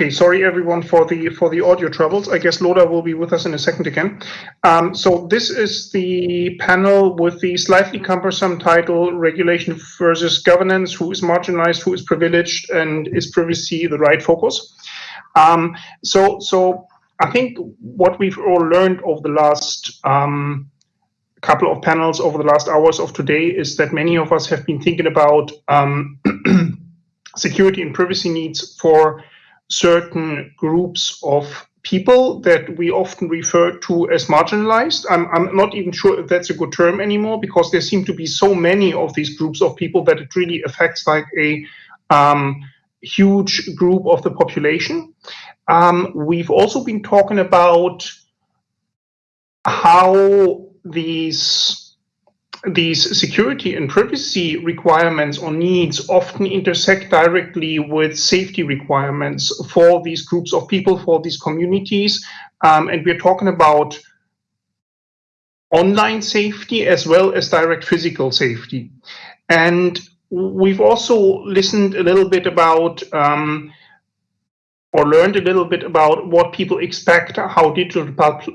Okay, sorry everyone for the for the audio troubles. I guess Lola will be with us in a second again. Um, so this is the panel with the slightly cumbersome title "Regulation versus Governance: Who is marginalized, who is privileged, and is privacy the right focus?" Um, so so I think what we've all learned over the last um, couple of panels over the last hours of today is that many of us have been thinking about um, security and privacy needs for certain groups of people that we often refer to as marginalized. I'm, I'm not even sure if that's a good term anymore because there seem to be so many of these groups of people that it really affects like a um, huge group of the population. Um, we've also been talking about how these these security and privacy requirements or needs often intersect directly with safety requirements for these groups of people, for these communities. Um, and we're talking about online safety as well as direct physical safety. And we've also listened a little bit about um, or learned a little bit about what people expect how digital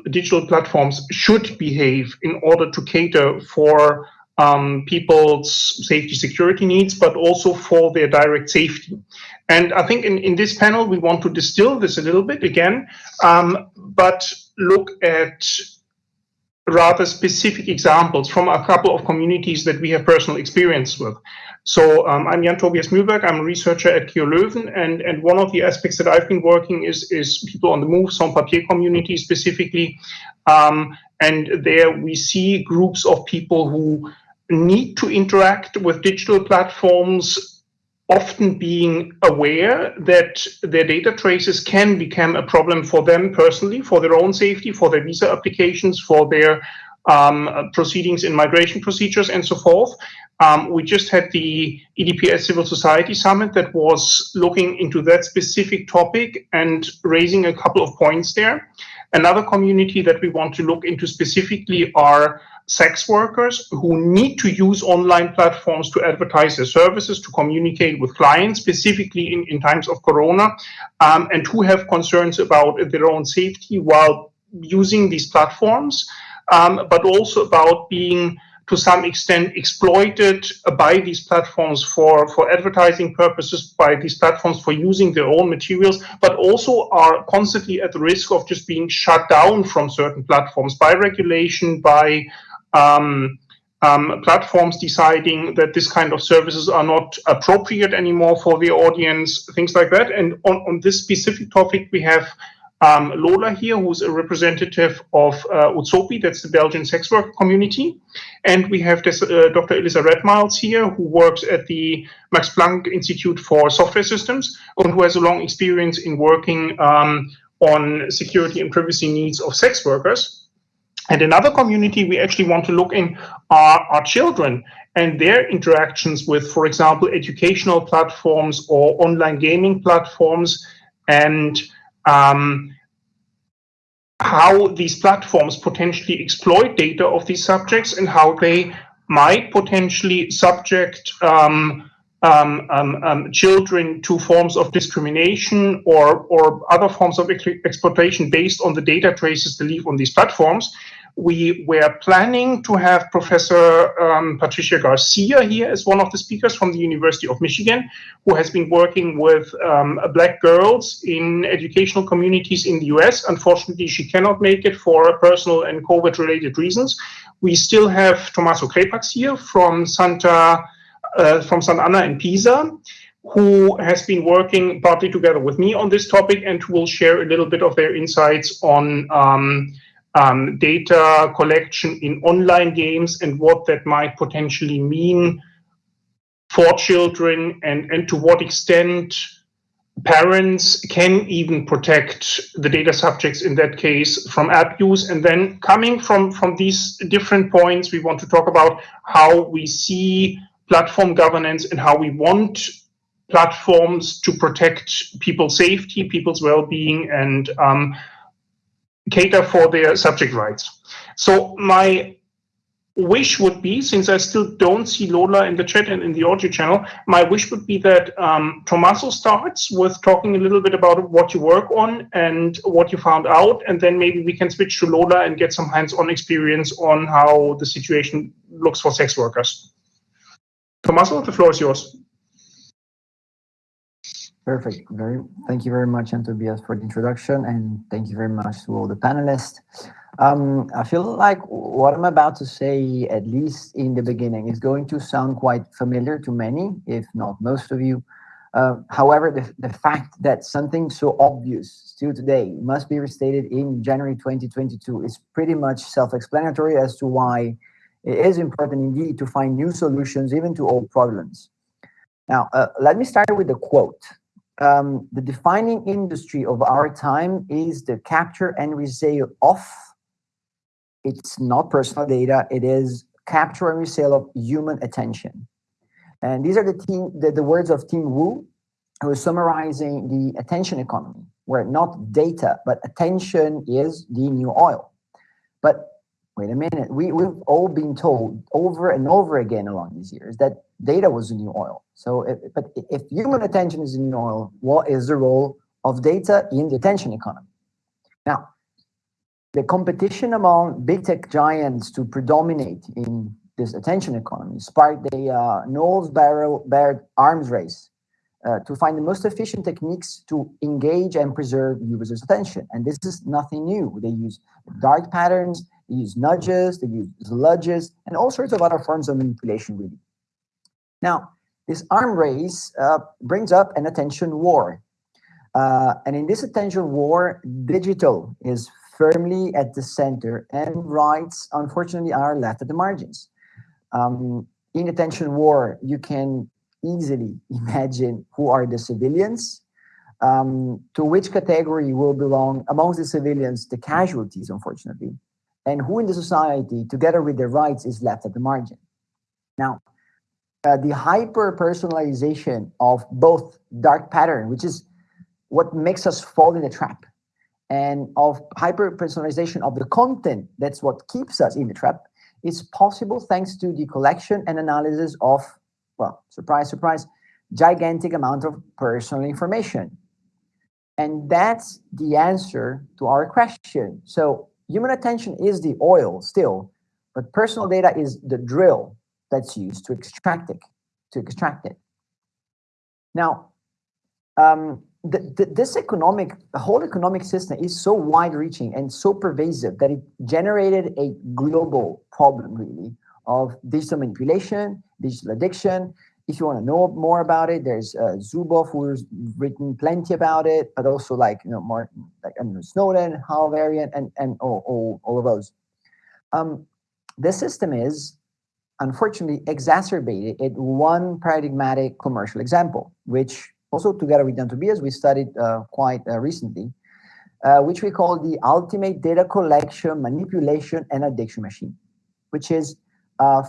digital platforms should behave in order to cater for um, people's safety security needs, but also for their direct safety. And I think in, in this panel, we want to distill this a little bit again, um, but look at rather specific examples from a couple of communities that we have personal experience with. So um, I'm Jan Tobias Mühlberg. I'm a researcher at KU Leuven, and, and one of the aspects that I've been working is, is people on the move, sans papier community specifically. Um, and there we see groups of people who need to interact with digital platforms, often being aware that their data traces can become a problem for them personally, for their own safety, for their visa applications, for their um, proceedings in migration procedures and so forth. Um, we just had the EDPS Civil Society Summit that was looking into that specific topic and raising a couple of points there. Another community that we want to look into specifically are sex workers who need to use online platforms to advertise their services, to communicate with clients, specifically in, in times of Corona, um, and who have concerns about their own safety while using these platforms, um, but also about being to some extent exploited by these platforms for, for advertising purposes, by these platforms for using their own materials, but also are constantly at the risk of just being shut down from certain platforms by regulation, by um, um, platforms deciding that this kind of services are not appropriate anymore for the audience, things like that. And on, on this specific topic, we have um, Lola here, who's a representative of uh, Utsopi, that's the Belgian sex worker community. And we have this, uh, Dr. Elissa Redmiles here, who works at the Max Planck Institute for Software Systems and who has a long experience in working um, on security and privacy needs of sex workers. And another community we actually want to look in are, are children and their interactions with, for example, educational platforms or online gaming platforms and um, how these platforms potentially exploit data of these subjects and how they might potentially subject um, um, um, um children to forms of discrimination or, or other forms of exploitation based on the data traces they leave on these platforms we were planning to have Professor um, Patricia Garcia here as one of the speakers from the University of Michigan, who has been working with um, black girls in educational communities in the US. Unfortunately, she cannot make it for personal and COVID-related reasons. We still have Tommaso Crepax here from Santa, uh, from Sant'Anna in Pisa, who has been working partly together with me on this topic and who will share a little bit of their insights on um, um, data collection in online games and what that might potentially mean for children and, and to what extent parents can even protect the data subjects in that case from abuse. And then coming from, from these different points, we want to talk about how we see platform governance and how we want platforms to protect people's safety, people's well-being, and um, cater for their subject rights. So my wish would be, since I still don't see Lola in the chat and in the audio channel, my wish would be that um, Tommaso starts with talking a little bit about what you work on and what you found out, and then maybe we can switch to Lola and get some hands-on experience on how the situation looks for sex workers. Tommaso, the floor is yours. Perfect. Very. Thank you very much, Tobias, for the introduction, and thank you very much to all the panelists. Um, I feel like what I'm about to say, at least in the beginning, is going to sound quite familiar to many, if not most of you. Uh, however, the, the fact that something so obvious still today must be restated in January 2022 is pretty much self-explanatory as to why it is important indeed to find new solutions even to old problems. Now, uh, let me start with a quote. Um, the defining industry of our time is the capture and resale of it's not personal data. It is capture and resale of human attention. And these are the, team, the, the words of Tim Wu, who is summarizing the attention economy, where not data, but attention is the new oil. But wait a minute, we, we've all been told over and over again along these years that data was the new oil. So, if, but if human attention is the new oil, what is the role of data in the attention economy? Now, the competition among big tech giants to predominate in this attention economy sparked a uh, Knowles Baird arms race uh, to find the most efficient techniques to engage and preserve users' attention. And this is nothing new. They use dark patterns, they use nudges, they use sludges, and all sorts of other forms of manipulation, really. Now, this arm race uh, brings up an attention war. Uh, and in this attention war, digital is firmly at the center and rights, unfortunately, are left at the margins. Um, in attention war, you can easily imagine who are the civilians, um, to which category will belong amongst the civilians, the casualties, unfortunately, and who in the society, together with their rights, is left at the margin. Now, uh, the hyper-personalization of both dark pattern, which is what makes us fall in the trap, and of hyper-personalization of the content, that's what keeps us in the trap, is possible thanks to the collection and analysis of, well, surprise, surprise, gigantic amount of personal information. And that's the answer to our question. So human attention is the oil still, but personal data is the drill that's used to extract it, to extract it. Now, um, this economic, the whole economic system is so wide-reaching and so pervasive that it generated a global problem, really, of digital manipulation, digital addiction. If you want to know more about it, there's uh, Zuboff who's written plenty about it, but also like you know more like I know, Snowden, Hal Varian, and and all all, all of those. Um, this system is unfortunately exacerbated at one paradigmatic commercial example, which also together with Jan Tobias, we studied uh, quite uh, recently, uh, which we call the ultimate data collection, manipulation, and addiction machine, which is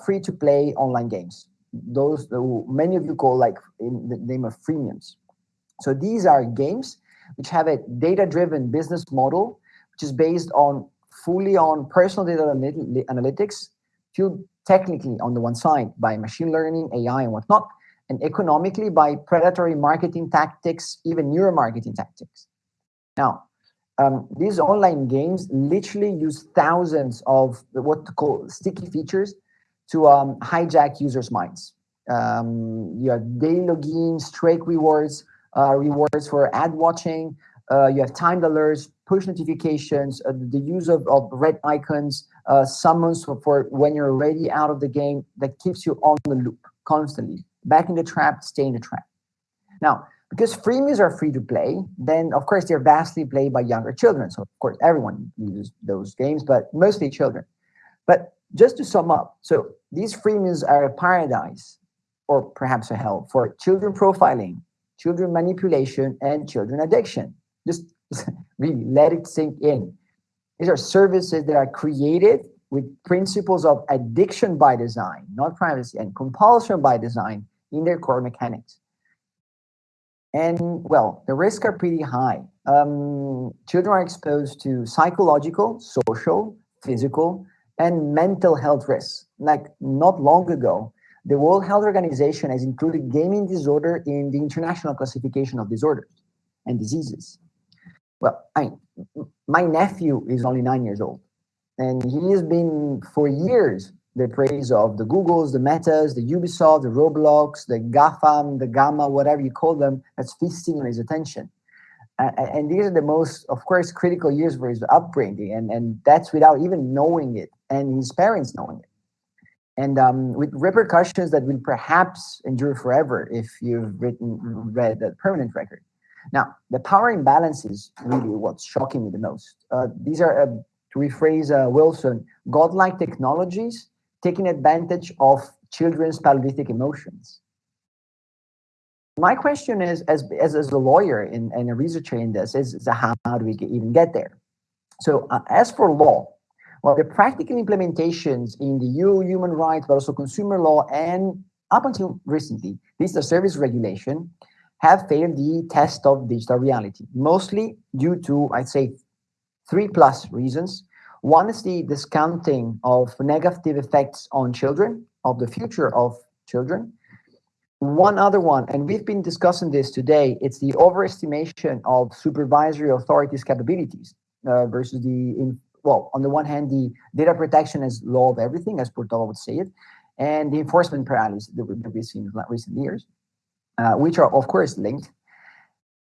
free to play online games. Those many of you call like in the name of freemiums. So these are games which have a data-driven business model, which is based on fully on personal data analytics, fueled technically on the one side by machine learning, AI, and whatnot, and economically by predatory marketing tactics, even neuromarketing tactics. Now, um, these online games literally use thousands of what to call sticky features to um, hijack users' minds. Um, you have daily login, streak rewards, uh, rewards for ad watching, uh, you have timed alerts, push notifications, uh, the use of, of red icons, uh, summons for, for when you're already out of the game that keeps you on the loop constantly back in the trap, stay in the trap. Now, because freemiums are free to play, then of course they're vastly played by younger children. So of course everyone uses those games, but mostly children. But just to sum up, so these freemiums are a paradise or perhaps a hell for children profiling, children manipulation, and children addiction. Just really let it sink in. These are services that are created with principles of addiction by design, not privacy, and compulsion by design in their core mechanics. And well, the risks are pretty high. Um, children are exposed to psychological, social, physical, and mental health risks like not long ago, the World Health Organization has included gaming disorder in the International Classification of Disorders and Diseases. Well, I, my nephew is only nine years old, and he has been for years the praise of the Googles, the Metas, the Ubisoft, the Roblox, the GAFAM, the Gamma, whatever you call them, that's feasting on his attention. And these are the most, of course, critical years for his upbringing, and, and that's without even knowing it and his parents knowing it. And um, with repercussions that will perhaps endure forever if you've written read the permanent record. Now, the power imbalance is really what's shocking me the most. Uh, these are, uh, to rephrase uh, Wilson, godlike technologies taking advantage of children's paleolithic emotions. My question is, as, as, as a lawyer and, and a researcher in this, is, is how, how do we get, even get there? So uh, as for law, well, the practical implementations in the EU human rights, but also consumer law, and up until recently, is service regulation, have failed the test of digital reality, mostly due to, I'd say, three plus reasons. One is the discounting of negative effects on children, of the future of children. One other one, and we've been discussing this today, it's the overestimation of supervisory authorities' capabilities uh, versus the, in, well, on the one hand, the data protection as law of everything, as Purtova would say it, and the enforcement paralysis that we've seen in recent years, uh, which are, of course, linked.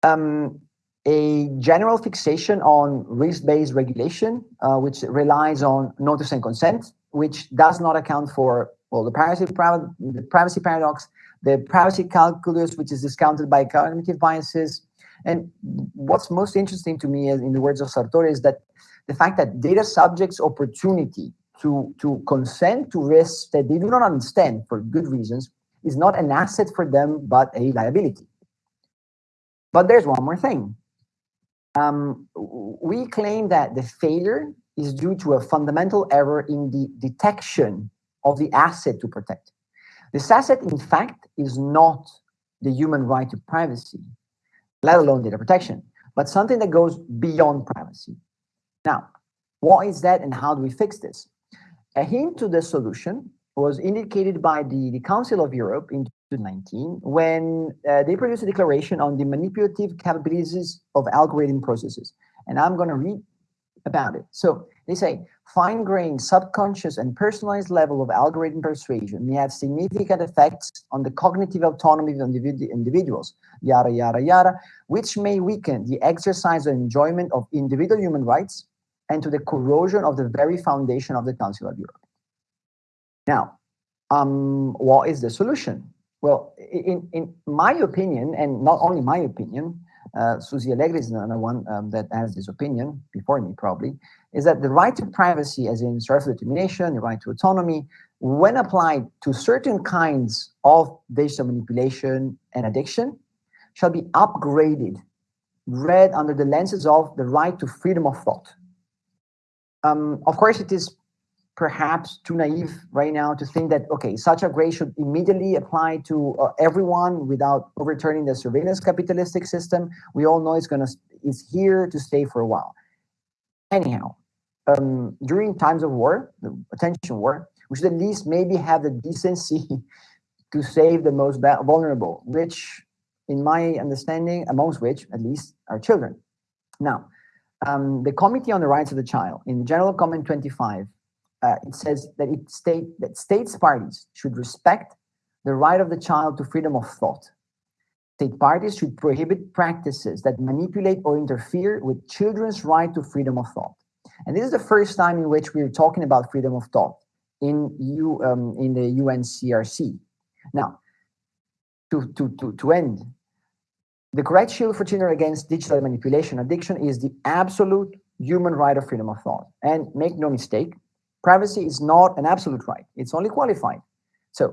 Um, a general fixation on risk-based regulation, uh, which relies on notice and consent, which does not account for well the privacy, the privacy paradox, the privacy calculus, which is discounted by cognitive biases. And what's most interesting to me, in the words of Sartori, is that the fact that data subjects' opportunity to, to consent to risks that they do not understand for good reasons is not an asset for them, but a liability. But there's one more thing. Um, we claim that the failure is due to a fundamental error in the detection of the asset to protect. This asset, in fact, is not the human right to privacy, let alone data protection, but something that goes beyond privacy. Now, what is that and how do we fix this? A hint to the solution was indicated by the, the Council of Europe in 2019 when uh, they produced a declaration on the manipulative capabilities of algorithm processes. And I'm going to read about it. So they say, fine-grained, subconscious, and personalized level of algorithm persuasion may have significant effects on the cognitive autonomy of individ individuals, yada, yada, yada, which may weaken the exercise and enjoyment of individual human rights and to the corrosion of the very foundation of the Council of Europe. Now, um, what is the solution? Well, in, in my opinion, and not only my opinion, uh, Susie Alegre is another one um, that has this opinion before me probably, is that the right to privacy as in self-determination, the right to autonomy, when applied to certain kinds of digital manipulation and addiction, shall be upgraded, read under the lenses of the right to freedom of thought. Um, of course, it is perhaps too naive right now to think that, okay, such a grade should immediately apply to uh, everyone without overturning the surveillance capitalistic system. We all know it's gonna, it's here to stay for a while. Anyhow, um, during times of war, the attention war, we should at least maybe have the decency to save the most vulnerable, which in my understanding, amongst which at least are children. Now, um, the Committee on the Rights of the Child in General Comment 25 uh, it says that it state that states parties should respect the right of the child to freedom of thought. State parties should prohibit practices that manipulate or interfere with children's right to freedom of thought. And this is the first time in which we're talking about freedom of thought in you um, in the UNCRC. Now, to, to, to, to end, the correct shield for children against digital manipulation addiction is the absolute human right of freedom of thought. And make no mistake, privacy is not an absolute right. It's only qualified. So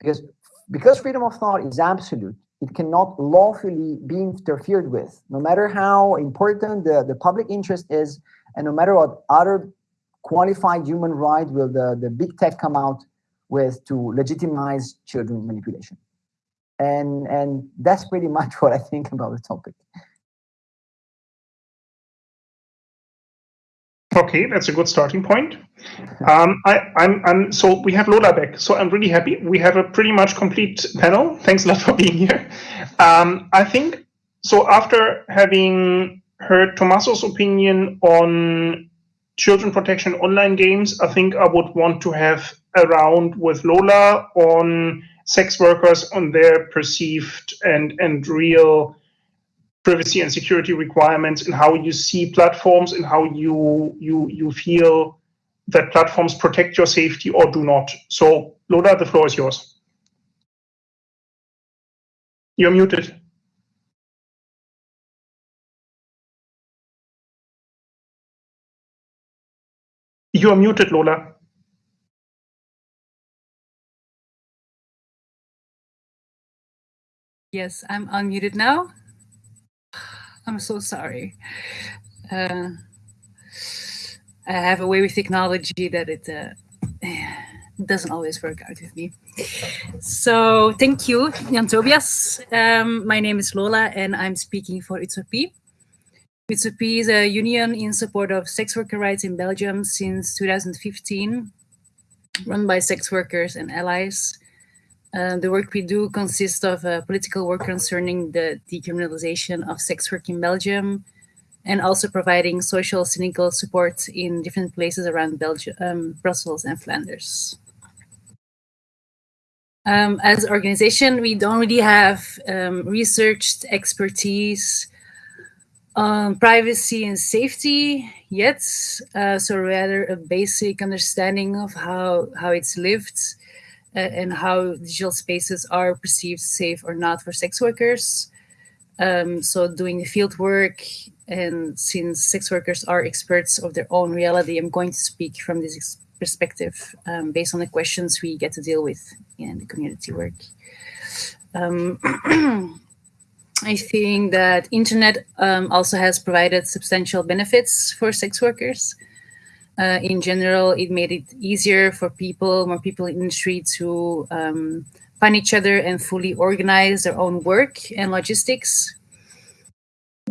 because, because freedom of thought is absolute, it cannot lawfully be interfered with, no matter how important the, the public interest is, and no matter what other qualified human right will the, the big tech come out with to legitimize children manipulation. And, and that's pretty much what I think about the topic. Okay, that's a good starting point. Um, I, I'm, I'm, so we have Lola back, so I'm really happy. We have a pretty much complete panel. Thanks a lot for being here. Um, I think so. After having heard Tommaso's opinion on children protection online games, I think I would want to have a round with Lola on sex workers on their perceived and and real privacy and security requirements and how you see platforms and how you you you feel that platforms protect your safety or do not. So Lola, the floor is yours. You're muted. You are muted, Lola. Yes, I'm unmuted now. I'm so sorry. Uh, I have a way with technology that it uh, doesn't always work out with me. So thank you, Jan Tobias. Um, my name is Lola and I'm speaking for Utsopi. Utsopi is a union in support of sex worker rights in Belgium since 2015, run by sex workers and allies. Uh, the work we do consists of uh, political work concerning the decriminalization of sex work in Belgium, and also providing social cynical support in different places around Belgium, um, Brussels and Flanders. Um, as an organization, we don't really have um, researched expertise on privacy and safety yet, uh, so rather a basic understanding of how, how it's lived and how digital spaces are perceived safe or not for sex workers. Um, so doing the field work, and since sex workers are experts of their own reality, I'm going to speak from this perspective um, based on the questions we get to deal with in the community work. Um, I think that internet um, also has provided substantial benefits for sex workers. Uh, in general, it made it easier for people, more people in the street to um, find each other and fully organize their own work and logistics.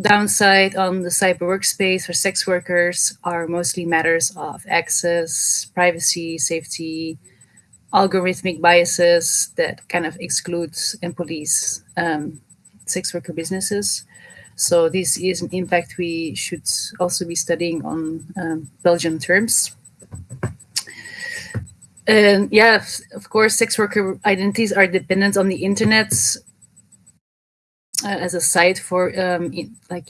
Downside on the cyber workspace for sex workers are mostly matters of access, privacy, safety, algorithmic biases that kind of exclude and police um, sex worker businesses. So this is an impact we should also be studying on um, Belgian terms. And yeah, of course, sex worker identities are dependent on the internet uh, as a site for um, in, like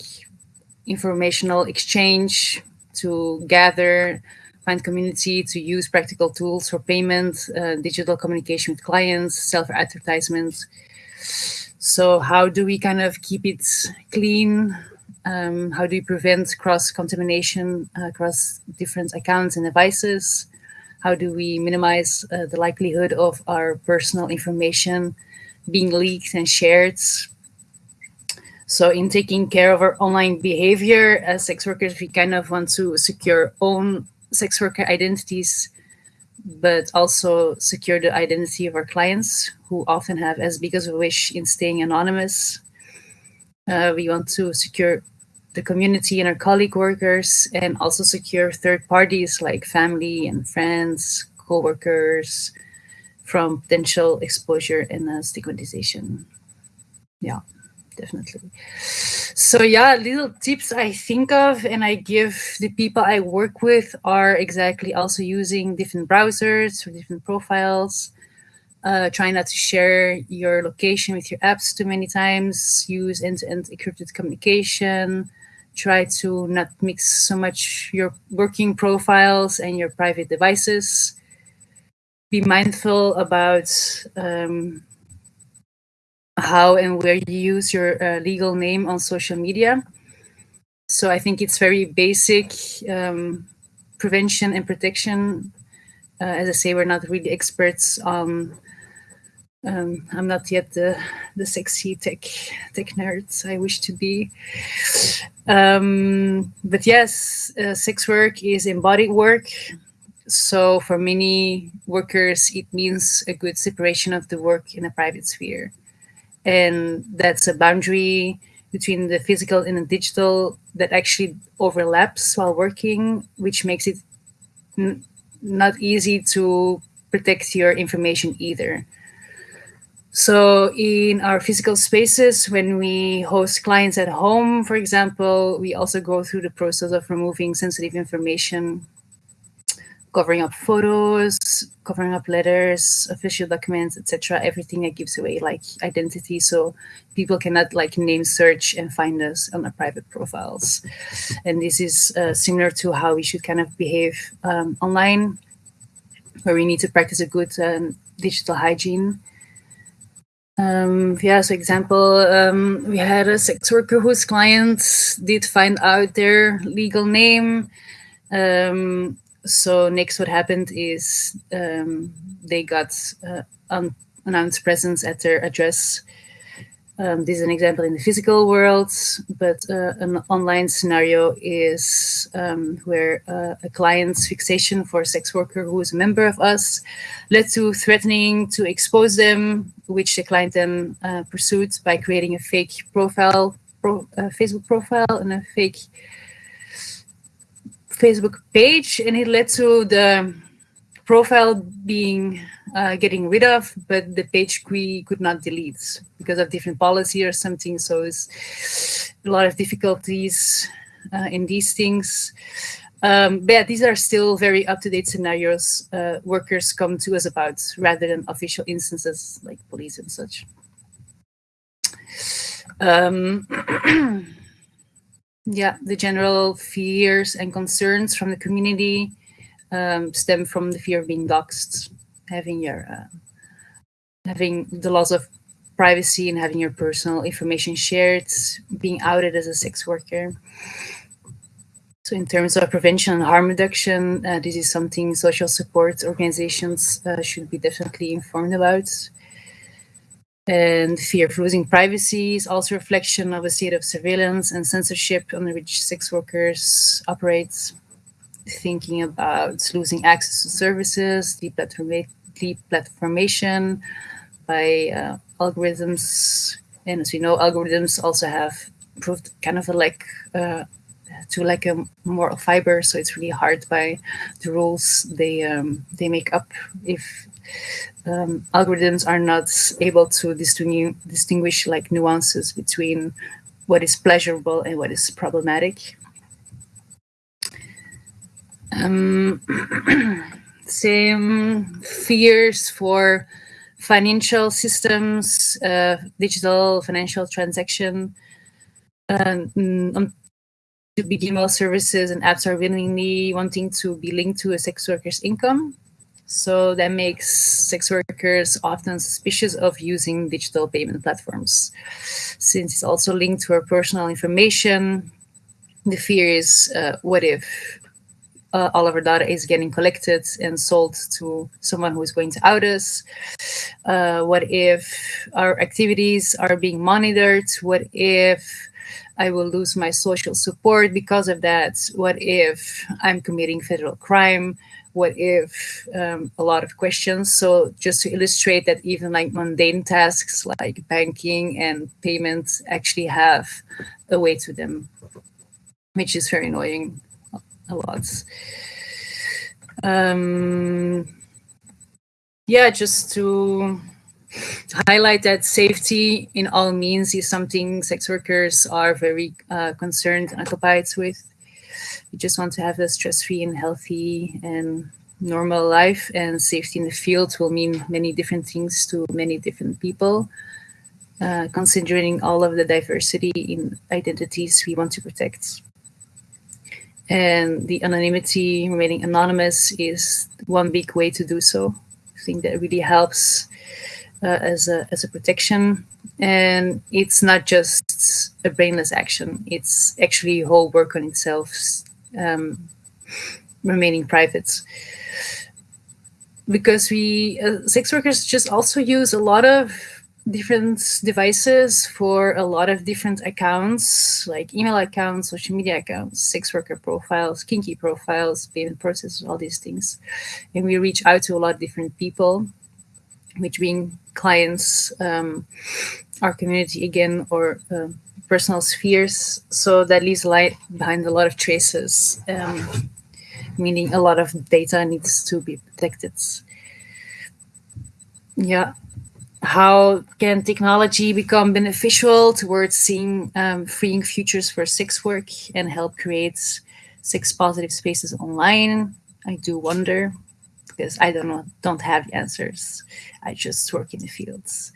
informational exchange to gather, find community, to use practical tools for payment, uh, digital communication with clients, self-advertisement, so how do we kind of keep it clean? Um, how do we prevent cross-contamination uh, across different accounts and devices? How do we minimize uh, the likelihood of our personal information being leaked and shared? So in taking care of our online behavior as sex workers, we kind of want to secure own sex worker identities but also secure the identity of our clients who often have as big as a wish in staying anonymous. Uh, we want to secure the community and our colleague workers and also secure third parties like family and friends, co-workers from potential exposure and uh, stigmatization. Yeah definitely. So yeah, little tips I think of and I give the people I work with are exactly also using different browsers for different profiles. Uh, try not to share your location with your apps too many times. Use end-to-end -end encrypted communication. Try to not mix so much your working profiles and your private devices. Be mindful about um, how and where you use your uh, legal name on social media. So I think it's very basic um, prevention and protection. Uh, as I say, we're not really experts on. Um, I'm not yet the the sexy tech tech nerds I wish to be. Um, but yes, uh, sex work is embodied work. So for many workers, it means a good separation of the work in a private sphere and that's a boundary between the physical and the digital that actually overlaps while working, which makes it not easy to protect your information either. So in our physical spaces, when we host clients at home, for example, we also go through the process of removing sensitive information, covering up photos, covering up letters, official documents, etc. Everything that gives away like identity, so people cannot like name search and find us on our private profiles. And this is uh, similar to how we should kind of behave um, online, where we need to practice a good um, digital hygiene um, yeah, so example, um, we had a sex worker whose clients did find out their legal name. Um, so next what happened is um, they got uh, unannounced presence at their address. Um, this is an example in the physical world, but uh, an online scenario is um, where uh, a client's fixation for a sex worker who is a member of us led to threatening to expose them, which the client then uh, pursued by creating a fake profile, pro, Facebook profile and a fake Facebook page, and it led to the profile being uh, getting rid of, but the page we could not delete because of different policy or something. So it's a lot of difficulties uh, in these things. Um, but yeah, these are still very up-to-date scenarios uh, workers come to us about rather than official instances like police and such. Um, yeah, the general fears and concerns from the community um, stem from the fear of being doxxed having your uh, having the loss of privacy and having your personal information shared, being outed as a sex worker. So in terms of prevention and harm reduction, uh, this is something social support organizations uh, should be definitely informed about. And fear of losing privacy is also a reflection of a state of surveillance and censorship under which sex workers operate. Thinking about losing access to services, deplatformation platformation by uh, algorithms. And as we know, algorithms also have proved kind of a lack uh, to like a moral fiber. So it's really hard by the rules they um, they make up if um, algorithms are not able to distinguish, like nuances between what is pleasurable and what is problematic. Um, same fears for financial systems, uh, digital financial transaction. Um, um, to be email services and apps are willingly wanting to be linked to a sex worker's income. So that makes sex workers often suspicious of using digital payment platforms. Since it's also linked to our personal information, the fear is uh, what if uh, all of our data is getting collected and sold to someone who is going to out us? Uh, what if our activities are being monitored? What if I will lose my social support because of that? What if I'm committing federal crime? What if um, a lot of questions? So just to illustrate that even like mundane tasks like banking and payments actually have a way to them, which is very annoying a lot. Um, yeah, just to highlight that safety in all means is something sex workers are very uh, concerned and occupied with. We just want to have a stress-free and healthy and normal life and safety in the field will mean many different things to many different people. Uh, considering all of the diversity in identities we want to protect and the anonymity remaining anonymous is one big way to do so i think that really helps as a as a protection. And it's not just a brainless action. It's actually whole work on itself um, remaining private. Because we uh, sex workers just also use a lot of different devices for a lot of different accounts, like email accounts, social media accounts, sex worker profiles, kinky profiles, payment processes, all these things. And we reach out to a lot of different people, which being clients, um, our community again, or uh, personal spheres. So that leaves light behind a lot of traces, um, meaning a lot of data needs to be protected. Yeah. How can technology become beneficial towards seeing um, freeing futures for sex work and help create sex positive spaces online? I do wonder because I don't know, don't have answers. I just work in the fields.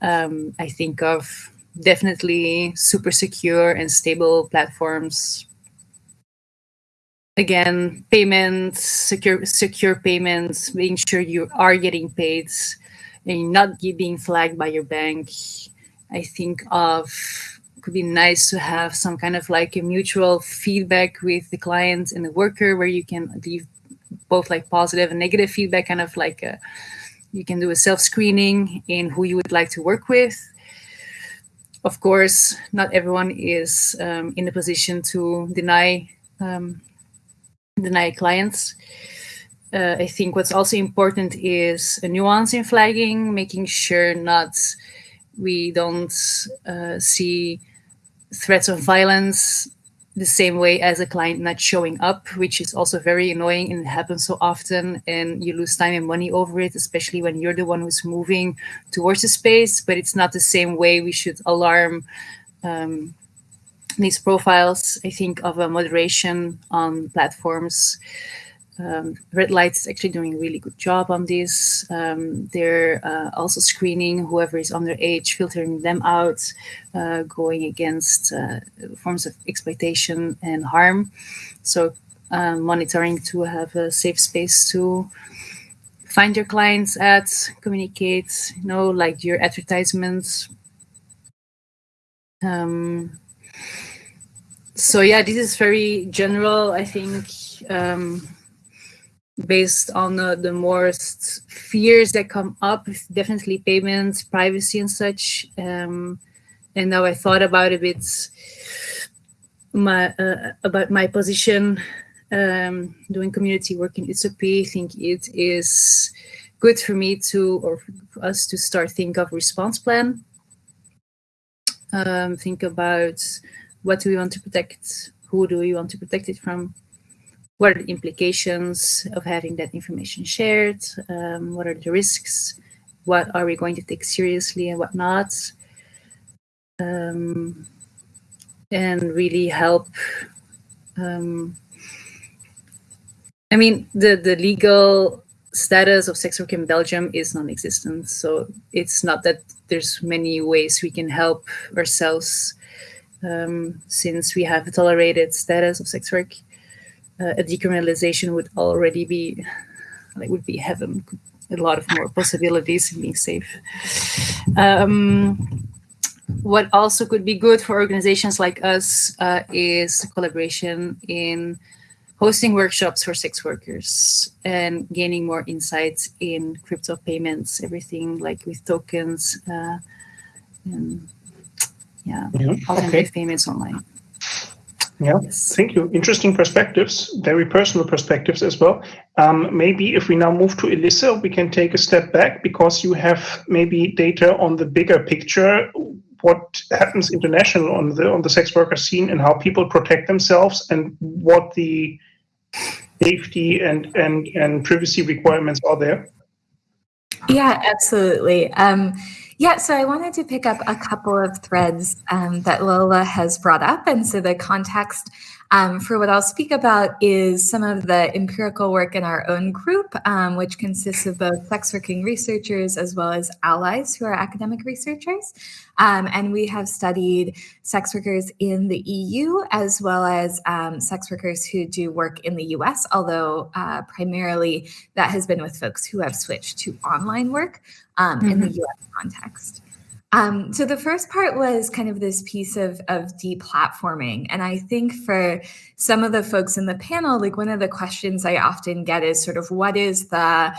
Um, I think of definitely super secure and stable platforms. Again, payments, secure secure payments, making sure you are getting paid and not being flagged by your bank. I think of could be nice to have some kind of like a mutual feedback with the client and the worker where you can leave both like positive and negative feedback, kind of like a, you can do a self-screening in who you would like to work with. Of course, not everyone is um, in a position to deny um, deny clients. Uh, I think what's also important is a nuance in flagging, making sure not we don't uh, see threats of violence the same way as a client not showing up, which is also very annoying and happens so often and you lose time and money over it, especially when you're the one who's moving towards the space, but it's not the same way we should alarm um, these profiles. I think of a moderation on platforms um, Red Light is actually doing a really good job on this. Um, they're uh, also screening whoever is underage, filtering them out, uh, going against uh, forms of exploitation and harm. So um, monitoring to have a safe space to find your clients at, communicate, you know, like your advertisements. Um, so yeah, this is very general, I think. Um, based on the most fears that come up, definitely payments, privacy, and such. Um, and now I thought about a bit my uh, about my position um, doing community work in Utsopi. I think it is good for me to or for us to start think of response plan. Um, think about what do we want to protect, who do we want to protect it from, what are the implications of having that information shared? Um, what are the risks? What are we going to take seriously and what not? Um, and really help. Um, I mean, the, the legal status of sex work in Belgium is non-existent. So it's not that there's many ways we can help ourselves um, since we have a tolerated status of sex work uh, a decriminalization would already be like would be heaven a lot of more possibilities in being safe um, what also could be good for organizations like us uh, is collaboration in hosting workshops for sex workers and gaining more insights in crypto payments everything like with tokens uh, and yeah, yeah. alternative okay. payments online yeah, thank you. Interesting perspectives, very personal perspectives as well. Um, maybe if we now move to Elissa, we can take a step back because you have maybe data on the bigger picture, what happens international on the on the sex worker scene and how people protect themselves and what the safety and and and privacy requirements are there. Yeah, absolutely. Um, yeah, so I wanted to pick up a couple of threads um, that Lola has brought up. And so the context um, for what I'll speak about is some of the empirical work in our own group, um, which consists of both sex working researchers as well as allies who are academic researchers. Um, and we have studied sex workers in the EU as well as um, sex workers who do work in the US, although uh, primarily that has been with folks who have switched to online work um, mm-hmm. in the mm-hmm. US context. Um, so the first part was kind of this piece of, of deplatforming. And I think for some of the folks in the panel, like one of the questions I often get is sort of what is the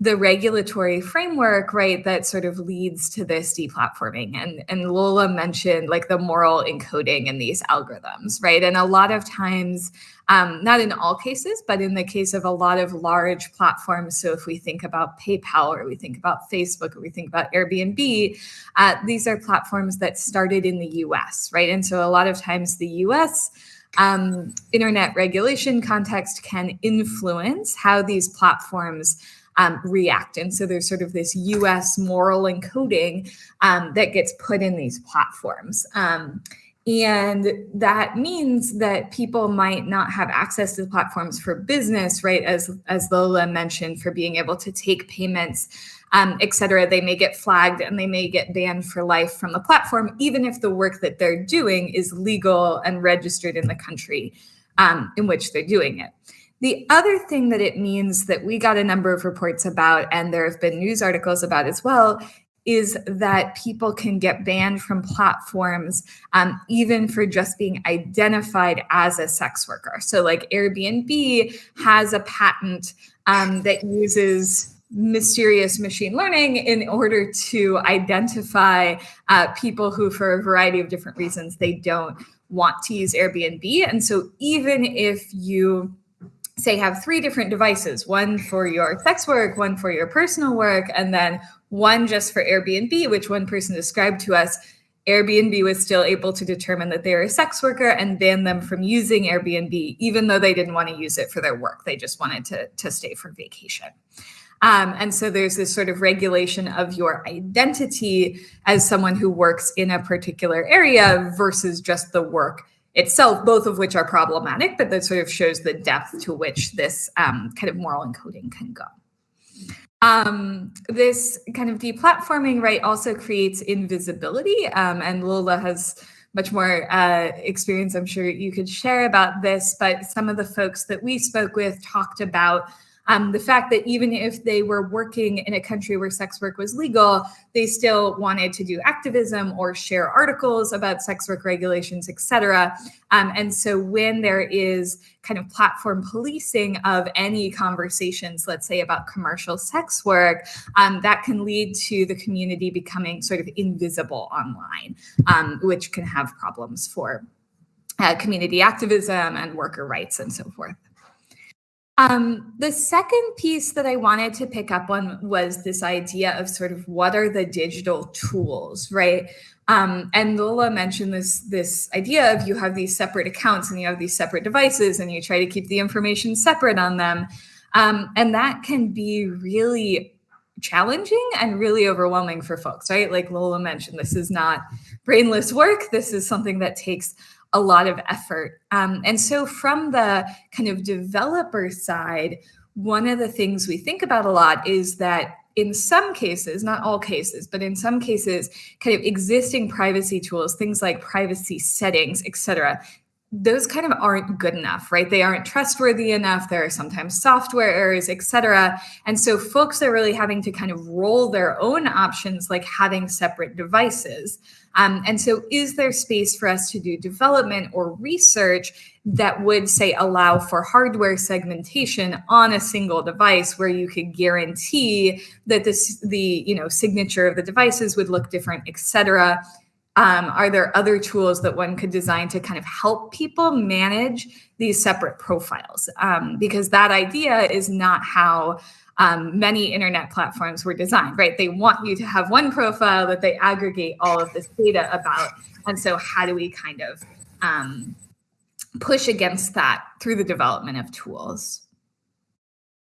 the regulatory framework, right, that sort of leads to this deplatforming. And, and Lola mentioned like the moral encoding in these algorithms, right? And a lot of times, um, not in all cases, but in the case of a lot of large platforms. So if we think about PayPal or we think about Facebook or we think about Airbnb, uh, these are platforms that started in the US, right? And so a lot of times the US um, internet regulation context can influence how these platforms um, react. And so there's sort of this US moral encoding um, that gets put in these platforms. Um, and that means that people might not have access to the platforms for business, right? As, as Lola mentioned, for being able to take payments, um, et cetera. They may get flagged and they may get banned for life from the platform, even if the work that they're doing is legal and registered in the country um, in which they're doing it. The other thing that it means that we got a number of reports about, and there have been news articles about as well, is that people can get banned from platforms um, even for just being identified as a sex worker. So, like Airbnb has a patent um, that uses mysterious machine learning in order to identify uh, people who, for a variety of different reasons, they don't want to use Airbnb. And so, even if you say have three different devices one for your sex work one for your personal work and then one just for airbnb which one person described to us airbnb was still able to determine that they were a sex worker and ban them from using airbnb even though they didn't want to use it for their work. They just wanted to, to stay for vacation. Um, and so there's this sort of regulation of your identity as someone who works in a particular area versus just the work itself, both of which are problematic, but that sort of shows the depth to which this um, kind of moral encoding can go. Um, this kind of deplatforming, right, also creates invisibility. Um, and Lola has much more uh, experience, I'm sure you could share about this, but some of the folks that we spoke with talked about um, the fact that even if they were working in a country where sex work was legal, they still wanted to do activism or share articles about sex work regulations, et cetera. Um, and so when there is kind of platform policing of any conversations, let's say about commercial sex work, um, that can lead to the community becoming sort of invisible online, um, which can have problems for uh, community activism and worker rights and so forth. Um, the second piece that I wanted to pick up on was this idea of sort of what are the digital tools, right? Um, and Lola mentioned this this idea of you have these separate accounts and you have these separate devices and you try to keep the information separate on them, um, and that can be really challenging and really overwhelming for folks, right? Like Lola mentioned, this is not brainless work. This is something that takes a lot of effort. Um, and so, from the kind of developer side, one of the things we think about a lot is that in some cases, not all cases, but in some cases, kind of existing privacy tools, things like privacy settings, et cetera, those kind of aren't good enough, right? They aren't trustworthy enough. There are sometimes software errors, et cetera. And so folks are really having to kind of roll their own options, like having separate devices. Um, and so, is there space for us to do development or research that would say allow for hardware segmentation on a single device where you could guarantee that this the you know signature of the devices would look different, et cetera? Um, are there other tools that one could design to kind of help people manage these separate profiles? Um, because that idea is not how um, many internet platforms were designed, right? They want you to have one profile that they aggregate all of this data about. And so, how do we kind of um, push against that through the development of tools?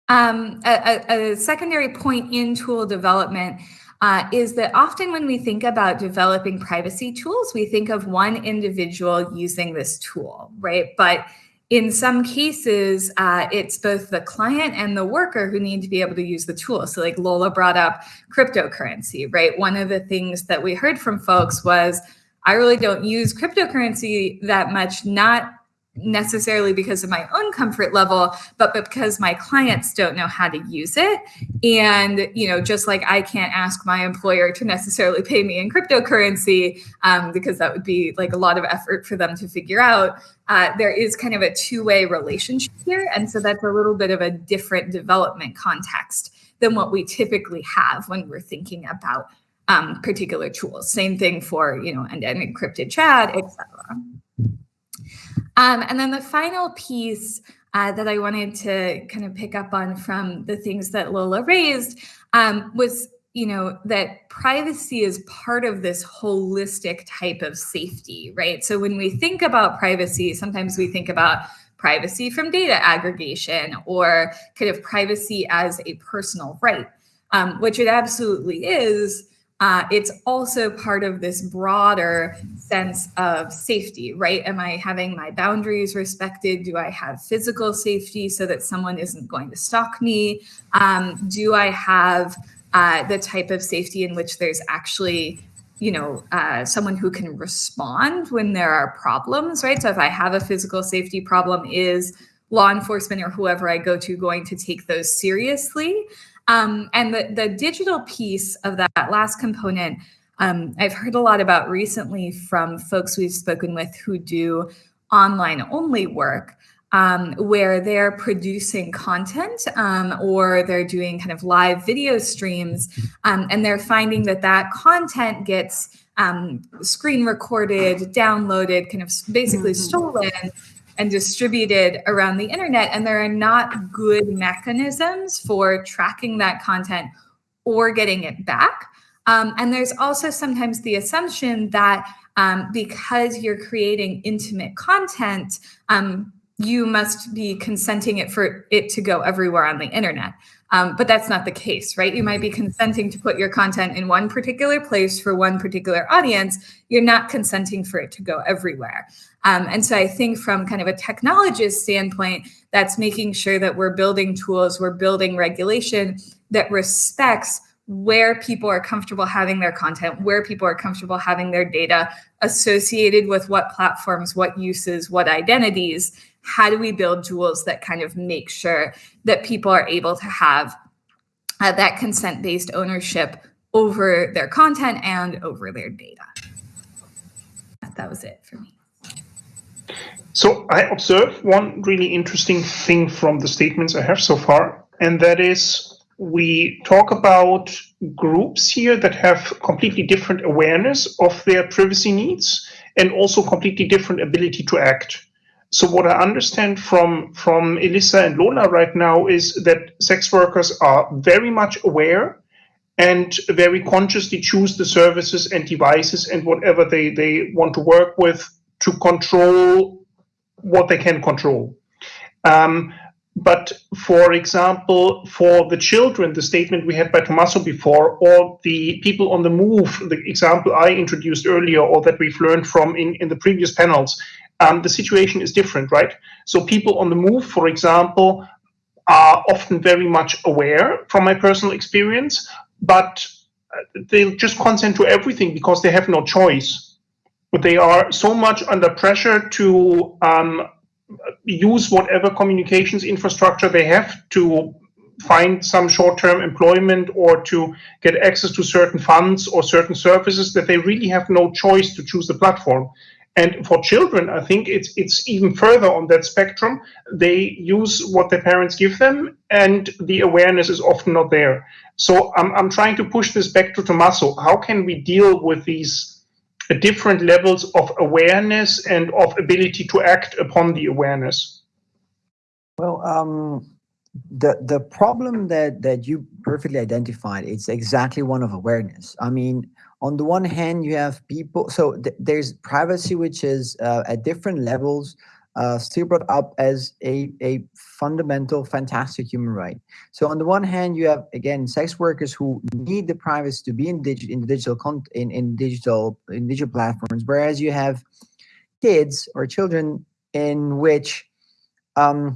Um, a, a, a, secondary point in tool development uh, is that often when we think about developing privacy tools, we think of one individual using this tool, right? But in some cases, uh, it's both the client and the worker who need to be able to use the tool. So, like Lola brought up cryptocurrency, right? One of the things that we heard from folks was, I really don't use cryptocurrency that much, not necessarily because of my own comfort level but because my clients don't know how to use it and you know just like i can't ask my employer to necessarily pay me in cryptocurrency um, because that would be like a lot of effort for them to figure out uh, there is kind of a two-way relationship here and so that's a little bit of a different development context than what we typically have when we're thinking about um, particular tools. Same thing for, you know, and an encrypted chat, etc. Um, and then the final piece uh, that I wanted to kind of pick up on from the things that Lola raised um, was, you know, that privacy is part of this holistic type of safety, right? So when we think about privacy, sometimes we think about privacy from data aggregation or kind of privacy as a personal right, um, which it absolutely is uh, it's also part of this broader sense of safety, right? Am I having my boundaries respected? Do I have physical safety so that someone isn't going to stalk me? Um, do I have uh, the type of safety in which there's actually you know, uh, someone who can respond when there are problems, right? So if I have a physical safety problem, is law enforcement or whoever I go to going to take those seriously? Um, and the, the digital piece of that last component, um, I've heard a lot about recently from folks we've spoken with who do online only work. Um, where they're producing content um, or they're doing kind of live video streams, um, and they're finding that that content gets um, screen recorded, downloaded, kind of basically mm-hmm. stolen and distributed around the internet. And there are not good mechanisms for tracking that content or getting it back. Um, and there's also sometimes the assumption that um, because you're creating intimate content, um, you must be consenting it for it to go everywhere on the internet. Um, but that's not the case, right? You might be consenting to put your content in one particular place for one particular audience. You're not consenting for it to go everywhere. Um, and so I think from kind of a technologist standpoint, that's making sure that we're building tools, we're building regulation that respects where people are comfortable having their content, where people are comfortable having their data associated with what platforms, what uses, what identities. How do we build tools that kind of make sure that people are able to have uh, that consent based ownership over their content and over their data? That was it for me. So I observe one really interesting thing from the statements I have so far, and that is we talk about groups here that have completely different awareness of their privacy needs and also completely different ability to act. So what I understand from from Elissa and Lola right now is that sex workers are very much aware and very consciously choose the services and devices and whatever they, they want to work with to control what they can control. Um, but for example, for the children, the statement we had by Tommaso before, or the people on the move, the example I introduced earlier, or that we've learned from in, in the previous panels, um, the situation is different, right? So people on the move, for example, are often very much aware from my personal experience, but uh, they'll just consent to everything because they have no choice. But they are so much under pressure to um, use whatever communications infrastructure they have to find some short-term employment or to get access to certain funds or certain services that they really have no choice to choose the platform. And for children, I think it's it's even further on that spectrum. They use what their parents give them, and the awareness is often not there. So I'm I'm trying to push this back to Tommaso. How can we deal with these different levels of awareness and of ability to act upon the awareness? Well, um, the the problem that that you perfectly identified it's exactly one of awareness. I mean, on the one hand, you have people. So th there's privacy, which is uh, at different levels uh, still brought up as a, a fundamental, fantastic human right. So on the one hand, you have again sex workers who need the privacy to be in, digi- in digital in, in digital in digital platforms, whereas you have kids or children in which um,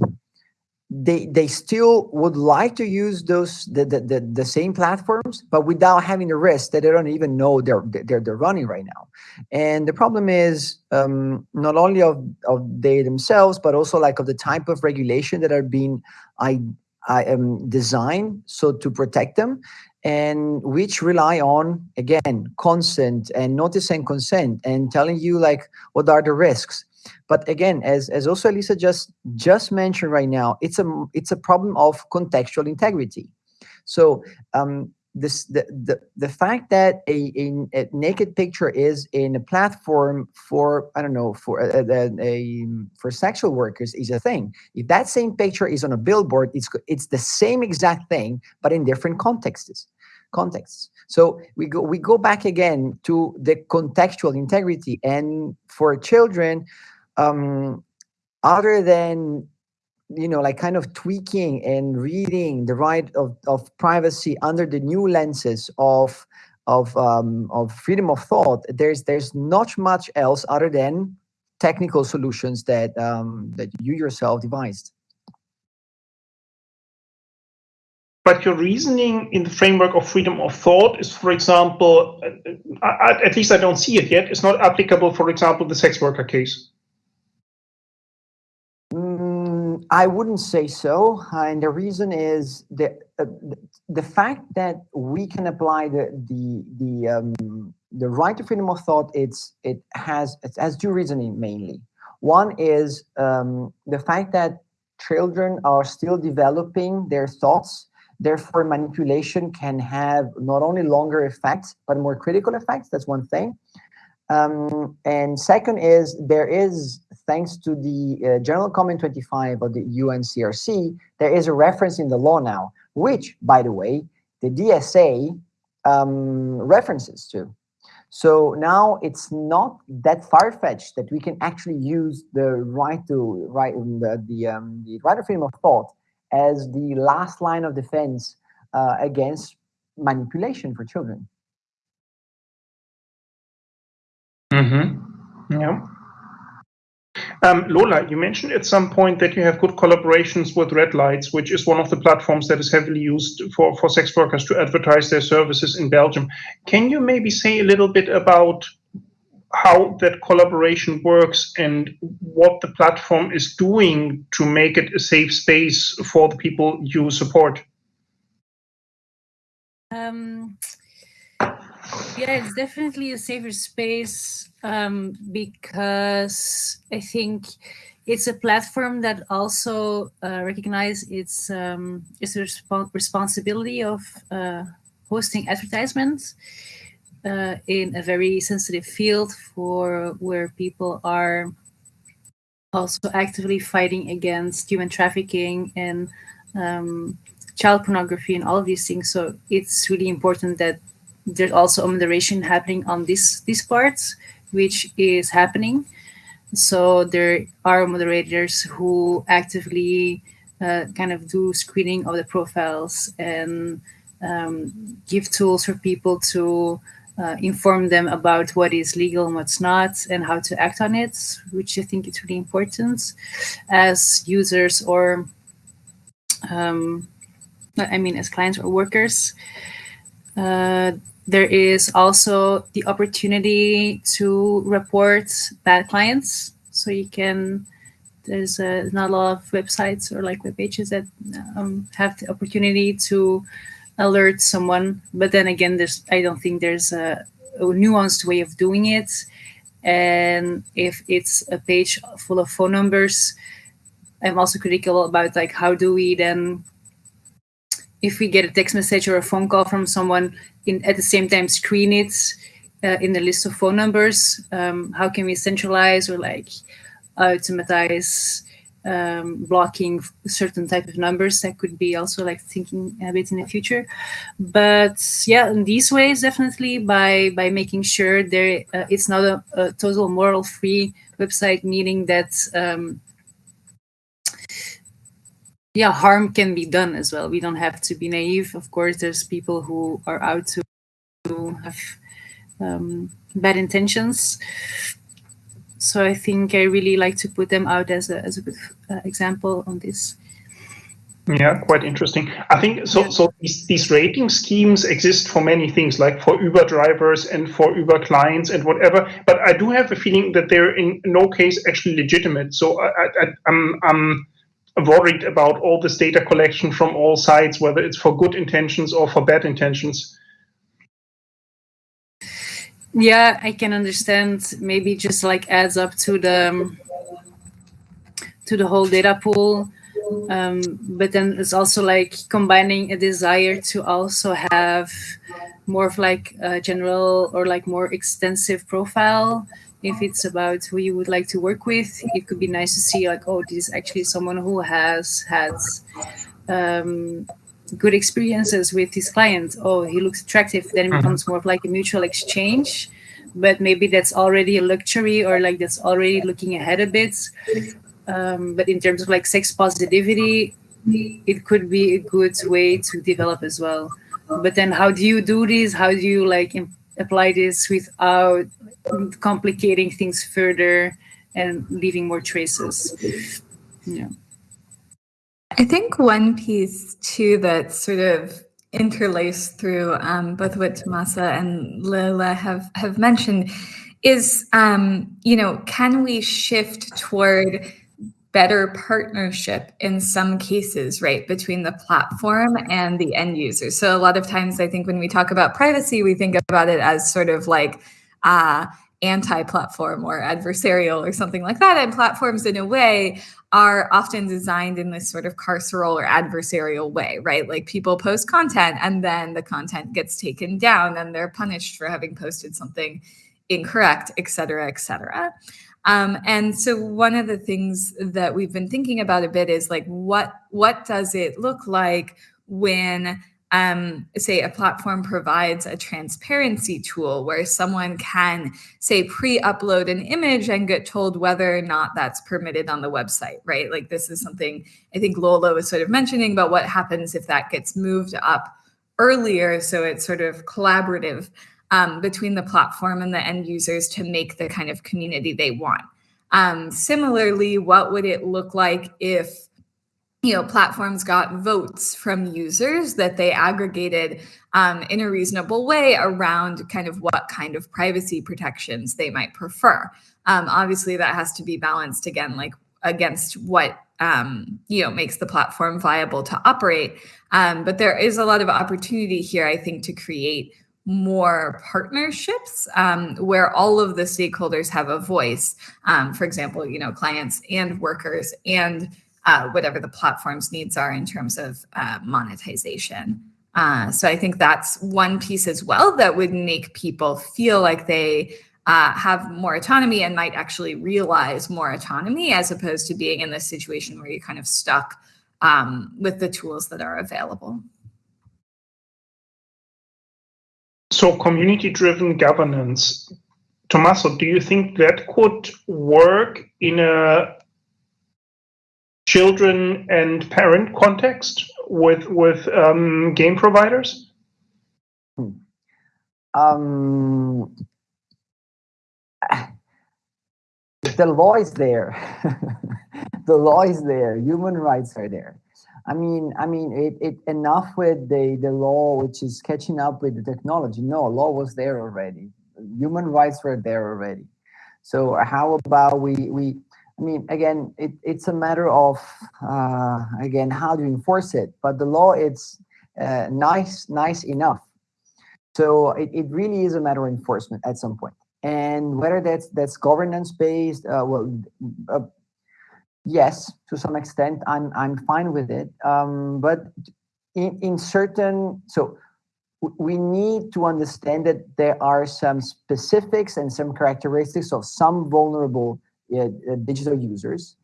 they they still would like to use those the, the, the the same platforms but without having the risk that they don't even know they're they're, they're running right now. And the problem is um, not only of of they themselves but also like of the type of regulation that are being i i am um, designed so to protect them and which rely on again consent and notice and consent and telling you like what are the risks but again, as as also Elissa just just mentioned right now, it's a it's a problem of contextual integrity. So um, this the, the the fact that a, a, a, naked picture is in a platform for I don't know for a, a, a, for sexual workers is a thing. If that same picture is on a billboard, it's it's the same exact thing, but in different contexts. Contexts. So we go we go back again to the contextual integrity, and for children, um, other than you know like kind of tweaking and reading the right of, of privacy under the new lenses of of um, of freedom of thought there's there's not much else other than technical solutions that um, that you yourself devised. But your reasoning in the framework of freedom of thought is for example at least i don't see it yet it's not applicable for example the sex worker case I wouldn't say so, uh, and the reason is the uh, the fact that we can apply the the the um, the right to freedom of thought. It's it has it has two reasoning mainly. One is um, the fact that children are still developing their thoughts. Therefore, manipulation can have not only longer effects but more critical effects. That's one thing. Um, and second is there is, thanks to the uh, General Comment 25 of the UNCRC, there is a reference in the law now, which, by the way, the DSA um, references to. So now it's not that far-fetched that we can actually use the right to right the the, um, the right of freedom of thought as the last line of defense uh, against manipulation for children. Mm-hmm. Yeah. Um, Lola, you mentioned at some point that you have good collaborations with Red Lights, which is one of the platforms that is heavily used for, for sex workers to advertise their services in Belgium. Can you maybe say a little bit about how that collaboration works and what the platform is doing to make it a safe space for the people you support? Um, yeah, it's definitely a safer space um, because I think it's a platform that also uh, recognizes its um, its resp responsibility of uh, hosting advertisements uh, in a very sensitive field for where people are also actively fighting against human trafficking and um, child pornography and all of these things. So it's really important that there's also a moderation happening on this these parts, which is happening. So there are moderators who actively uh, kind of do screening of the profiles and um, give tools for people to uh, inform them about what is legal and what's not and how to act on it, which I think is really important as users or, um, I mean, as clients or workers. Uh, there is also the opportunity to report bad clients. So you can, there's a, not a lot of websites or like web pages that um, have the opportunity to alert someone. But then again, there's I don't think there's a, a nuanced way of doing it. And if it's a page full of phone numbers, I'm also critical about like how do we then if we get a text message or a phone call from someone in at the same time screen it uh, in the list of phone numbers um, how can we centralize or like automatize um, blocking certain type of numbers that could be also like thinking a bit in the future. But yeah in these ways definitely by by making sure there uh, it's not a, a, total moral free website meaning that um, yeah, harm can be done as well. We don't have to be naive. Of course, there's people who are out to, have um, bad intentions. So I think I really like to put them out as a as a good uh, example on this. Yeah, quite interesting. I think so. So these, these rating schemes exist for many things, like for Uber drivers and for Uber clients and whatever. But I do have a feeling that they're in no case actually legitimate. So I, I, I'm, I'm worried about all this data collection from all sides, whether it's for good intentions or for bad intentions. Yeah, I can understand. Maybe just like adds up to the to the whole data pool. Um, but then it's also like combining a desire to also have more of like a general or like more extensive profile. If it's about who you would like to work with, it could be nice to see like, oh, this is actually someone who has had um, good experiences with his client. Oh, he looks attractive. Then it Mhm. becomes more of like a mutual exchange. But maybe that's already a luxury or like that's already looking ahead a bit. Um, but in terms of like sex positivity, it could be a good way to develop as well. But then how do you do this? How do you like apply this without complicating things further and leaving more traces? Yeah. I think one piece too that sort of interlaced through um, both what Tommaso and Lola have have mentioned is, um, you know, can we shift toward better partnership in some cases, right, between the platform and the end user? So a lot of times, I think when we talk about privacy, we think about it as sort of like. Uh, anti-platform or adversarial or something like that and platforms in a way are often designed in this sort of carceral or adversarial way, right? Like people post content and then the content gets taken down and they're punished for having posted something incorrect, et cetera, et cetera. Um, and so one of the things that we've been thinking about a bit is like what what does it look like when um, say a platform provides a transparency tool where someone can say pre-upload an image and get told whether or not that's permitted on the website right? Like this is something i think lola was sort of mentioning about what happens if that gets moved up earlier so it's sort of collaborative um, between the platform and the end users to make the kind of community they want. Um, similarly what would it look like if you know platforms got votes from users that they aggregated um, in a reasonable way around kind of what kind of privacy protections they might prefer? Um, obviously that has to be balanced again like against what um, you know makes the platform viable to operate. Um, but there is a lot of opportunity here i think to create more partnerships um, where all of the stakeholders have a voice um, for example you know clients and workers and uh, whatever the platform's needs are in terms of uh, monetization. Uh, so I think that's one piece as well that would make people feel like they uh, have more autonomy and might actually realize more autonomy as opposed to being in this situation where you're kind of stuck um, with the tools that are available. So community-driven governance, Tommaso, do you think that could work in a children and parent context with with um, game providers? Um, the law is there. the law is there. Human rights are there. I mean, I mean, it, it enough with the the law, which is catching up with the technology. No, law was there already. Human rights were there already. So how about we we I mean, again, it, it's a matter of, uh, again, how do you enforce it? But the law, it's uh, nice, nice enough. So it, it really is a matter of enforcement at some point. And whether that's that's governance based, uh, well, uh, yes, to some extent, I'm I'm fine with it. Um, but in, in certain, so we need to understand that there are some specifics and some characteristics of some vulnerable uh, digital users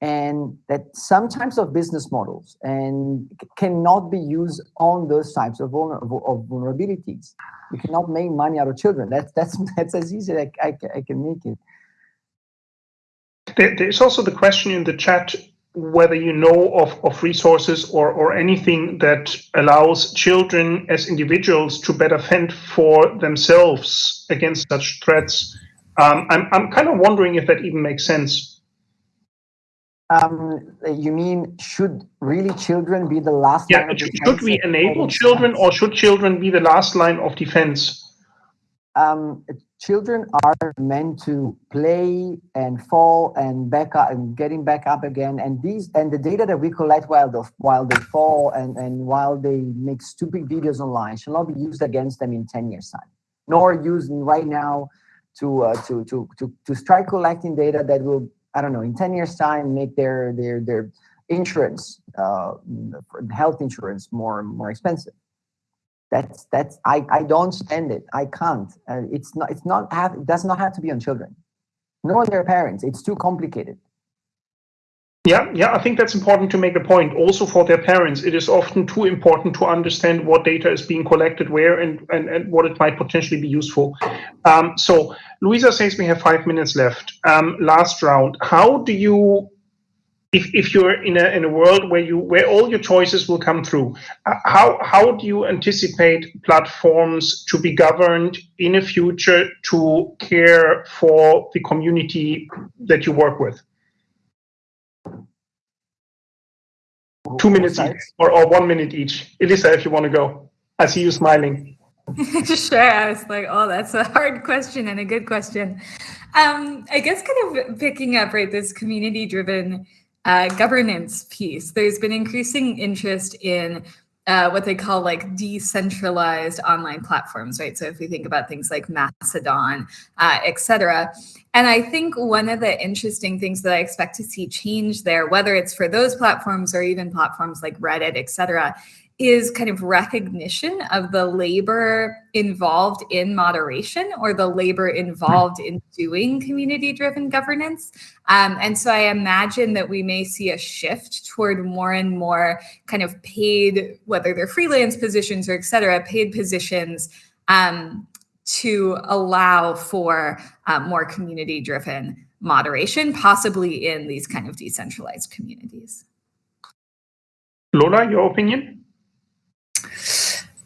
and that some types of business models and cannot be used on those types of, vulner of vulnerabilities. You cannot make money out of children. That's that's that's as easy as I, I, I can make it. There, there's also the question in the chat whether you know of, of resources or, or anything that allows children as individuals to better fend for themselves against such threats. Um, I'm, I'm kind of wondering if that even makes sense. Um, you mean should really children be the last? Yeah, should we enable children or should children be the last line of defense? Um, children are meant to play and fall and back up and getting back up again. And these and the data that we collect while they while they fall and and while they make stupid videos online shall not be used against them in ten years time, nor used right now to uh, to to to to start collecting data that will I don't know in ten years time make their their their insurance, uh, health insurance more more expensive. That's that's I I don't stand it. I can't. Uh, it's not it's not have it does not have to be on children, nor their parents. It's too complicated. Yeah, yeah, I think that's important to make a point. Also for their parents, it is often too important to understand what data is being collected where and, and, and what it might potentially be useful. Um, so Louisa says we have five minutes left. Um, last round, how do you, if, if you're in a, in a world where you where all your choices will come through, uh, how, how do you anticipate platforms to be governed in a future to care for the community that you work with? Two minutes each, or, or one minute each. Elissa, if you want to go. I see you smiling. sure. I was like, oh, that's a hard question and a good question. Um, I guess kind of picking up right this community driven uh, governance piece. There's been increasing interest in uh, what they call like decentralized online platforms, right? So if we think about things like Mastodon, uh, et cetera. And I think one of the interesting things that I expect to see change there, whether it's for those platforms or even platforms like Reddit, et cetera, is kind of recognition of the labor involved in moderation or the labor involved in doing community driven governance. Um, and so I imagine that we may see a shift toward more and more kind of paid, whether they're freelance positions or et cetera, paid positions um, to allow for uh, more community driven moderation, possibly in these kind of decentralized communities. Lola, your opinion?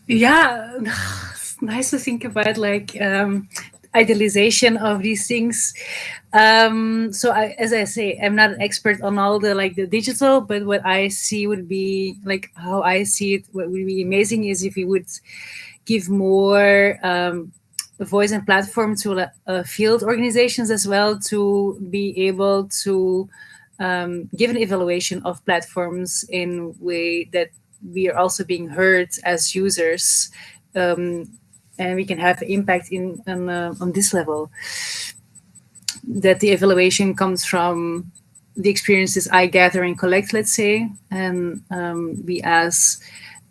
Yeah nice to think about like um, idealization of these things. Um, so I, as i say i'm not an expert on all the like the digital but what i see would be like how i see it what would be amazing is if we would give more um, voice and platform to uh, field organizations as well to be able to um, give an evaluation of platforms in way that we are also being heard as users um, and we can have impact in on, uh, on this level that the evaluation comes from the experiences I gather and collect, let's say, and um, we as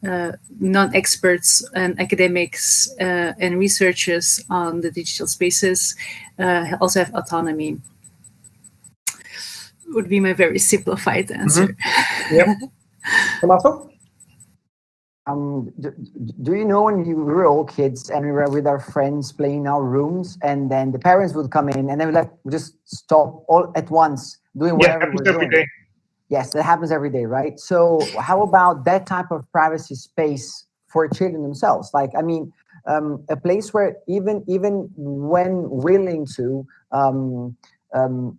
uh, non-experts and academics uh, and researchers on the digital spaces uh, also have autonomy. Would be my very simplified answer. Mm -hmm. Yep. Um, do, do, you know when we were all kids and we were with our friends playing in our rooms and then the parents would come in and then we like just stop all at once doing whatever yeah, we're doing. Day. Yes, that happens every day, right? So how about that type of privacy space for children themselves? Like, I mean, um, a place where even even when willing to, um, um,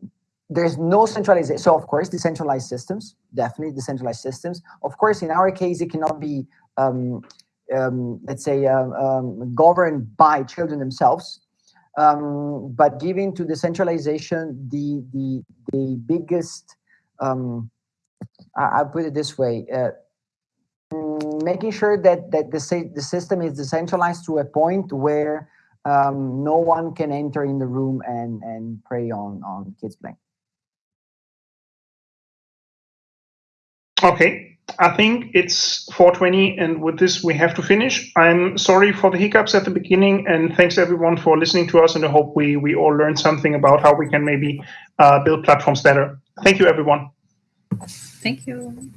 there's no centralization. So of course, decentralized systems, definitely decentralized systems. Of course, in our case, it cannot be um, um, let's say, um, um, governed by children themselves. Um, but giving to decentralization the the the biggest, um, I, will put it this way, uh, making sure that that the the system is decentralized to a point where no one can enter in the room and and prey on on kids playing. Okay, I think it's 420 and with this we have to finish. I'm sorry for the hiccups at the beginning and thanks everyone for listening to us and I hope we, we all learned something about how we can maybe uh, build platforms better. Thank you everyone. Thank you.